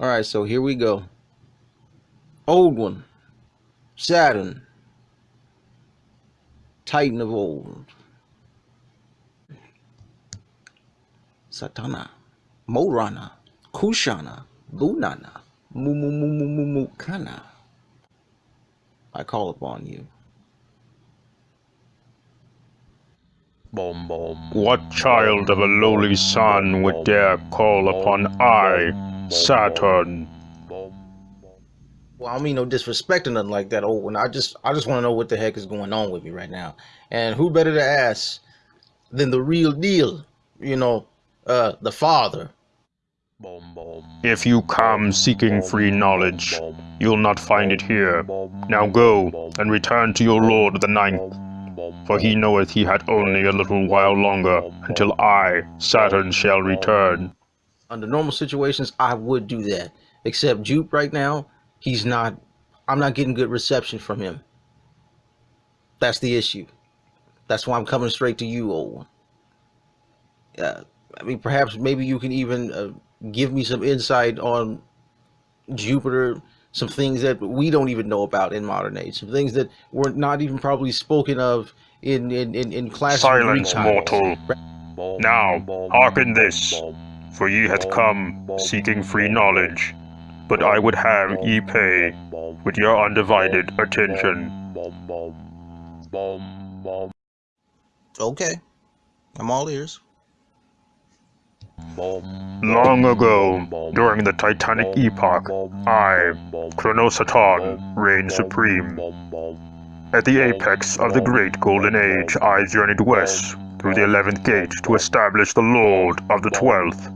All right, so here we go. Old one, Saturn, Titan of old, Satana, Morana, Kushana, Lunana, Mumumumumumukana. I call upon you. What child of a lowly sun would dare call upon I, Saturn? Well, I mean no disrespect or nothing like that, old one. I just I just want to know what the heck is going on with me right now. And who better to ask than the real deal, you know, uh the father. If you come seeking free knowledge, you'll not find it here. Now go, and return to your lord the ninth, for he knoweth he had only a little while longer, until I, Saturn, shall return. Under normal situations, I would do that. Except Jupe right now, he's not I'm not getting good reception from him. That's the issue. That's why I'm coming straight to you, old one. Uh, I mean, perhaps maybe you can even uh, give me some insight on Jupiter, some things that we don't even know about in modern age, some things that were not even probably spoken of in in in, in classical Silence, mortal. Now, hearken this, for ye hath come seeking free knowledge, but I would have ye pay with your undivided attention. Okay, I'm all ears. Long ago, during the Titanic epoch, I, Chronos Saturn, reigned supreme. At the apex of the Great Golden Age, I journeyed west through the Eleventh Gate to establish the Lord of the Twelfth,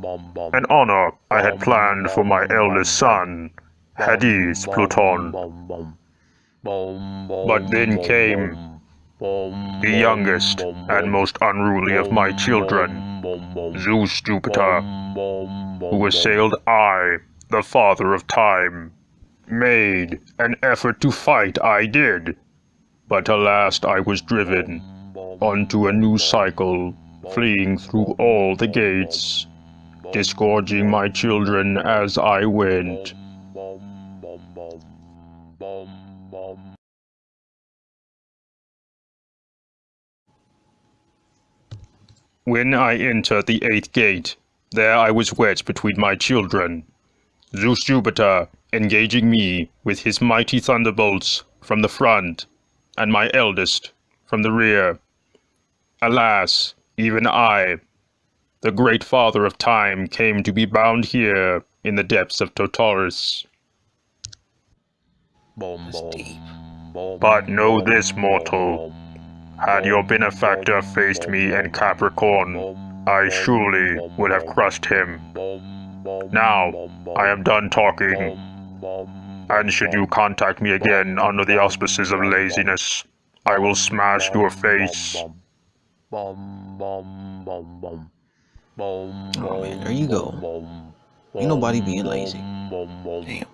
an honor I had planned for my eldest son, Hades Pluton. But then came the youngest and most unruly of my children, Zeus Jupiter, who assailed I, the Father of Time. Made an effort to fight I did, but alas I was driven onto a new cycle, fleeing through all the gates, disgorging my children as I went. When I entered the eighth gate, there I was wedged between my children. Zeus Jupiter engaging me with his mighty thunderbolts from the front, and my eldest from the rear. Alas, even I, the great father of time, came to be bound here in the depths of Tartarus. But know this, mortal. Had your benefactor faced me in Capricorn, I surely would have crushed him. Now, I am done talking. And should you contact me again under the auspices of laziness, I will smash your face. Oh man, there you go. Ain't nobody being lazy. Damn.